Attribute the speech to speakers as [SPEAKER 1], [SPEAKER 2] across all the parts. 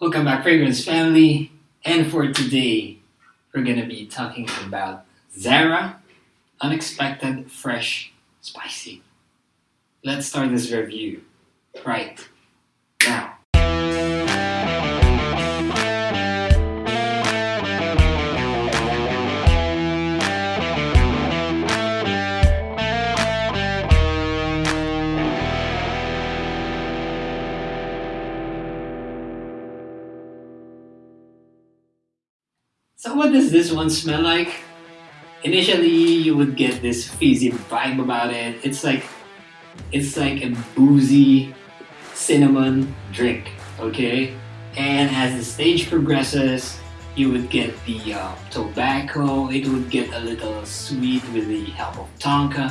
[SPEAKER 1] Welcome back Fragrance family and for today we're gonna be talking about Zara Unexpected Fresh Spicy. Let's start this review right So what does this one smell like? Initially, you would get this fizzy vibe about it. It's like, it's like a boozy cinnamon drink, okay? And as the stage progresses, you would get the uh, tobacco, it would get a little sweet with the help of tonka,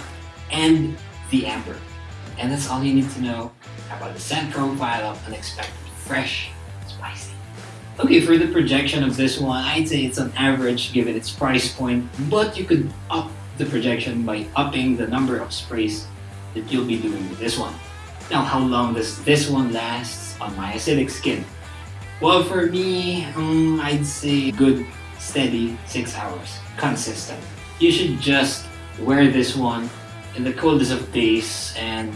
[SPEAKER 1] and the amber. And that's all you need to know about the scent profile of Unexpected Fresh Spicy. Okay, for the projection of this one, I'd say it's an average given its price point, but you could up the projection by upping the number of sprays that you'll be doing with this one. Now, how long does this one last on my acidic skin? Well, for me, um, I'd say good, steady 6 hours, consistent. You should just wear this one in the coldest of days and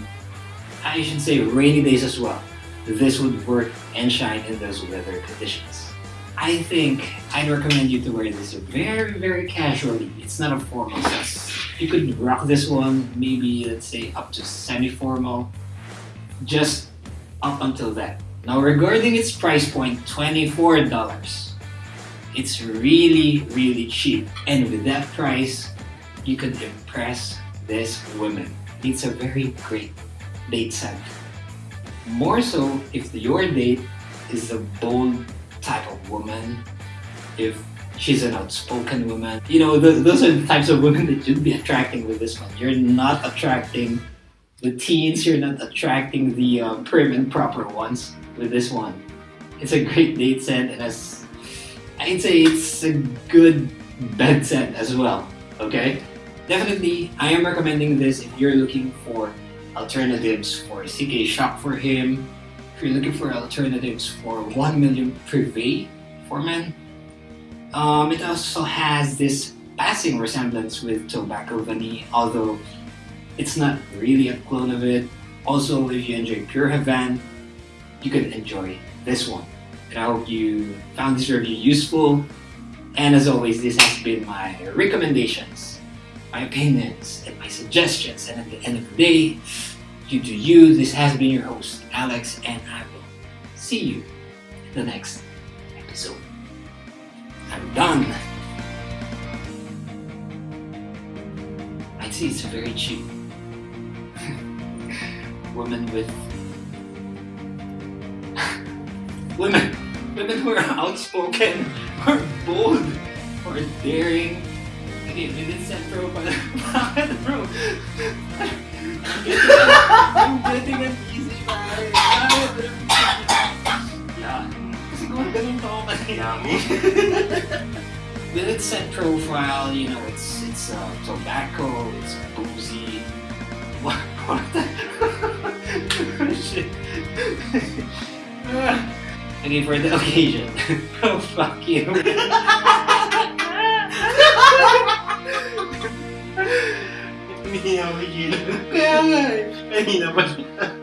[SPEAKER 1] I should say rainy days as well this would work and shine in those weather conditions. I think I'd recommend you to wear this very, very casually. It's not a formal dress. You could rock this one, maybe let's say up to semi-formal, just up until that. Now regarding its price point, $24. It's really, really cheap. And with that price, you could impress this woman. It's a very great date scent. More so if your date is a bold type of woman, if she's an outspoken woman. You know, those, those are the types of women that you'd be attracting with this one. You're not attracting the teens, you're not attracting the um, prim and proper ones with this one. It's a great date set and as I'd say it's a good bed set as well, okay? Definitely, I am recommending this if you're looking for alternatives for CK Shock for him. If you're looking for alternatives for 1 million privé for men. Um, it also has this passing resemblance with Tobacco Vanille, although it's not really a clone of it. Also, if you enjoy Pure Havane, you can enjoy this one. And I hope you found this review useful. And as always, this has been my recommendations my opinions and my suggestions. And at the end of the day, due to you, this has been your host, Alex, and I will see you in the next episode. I'm done. I'd say it's very cheap. Women with... women! Women who are outspoken, or bold, or daring, Okay, minutes and bro, bakit bro? I'm getting an easy. Yeah. Kasi kung ganun pa ako kanayami. With its set profile, you know, it's it's uh, tobacco, it's boozy. What? What? Shit. okay, for the occasion. oh, fuck you. Não, é Não, não. Pode.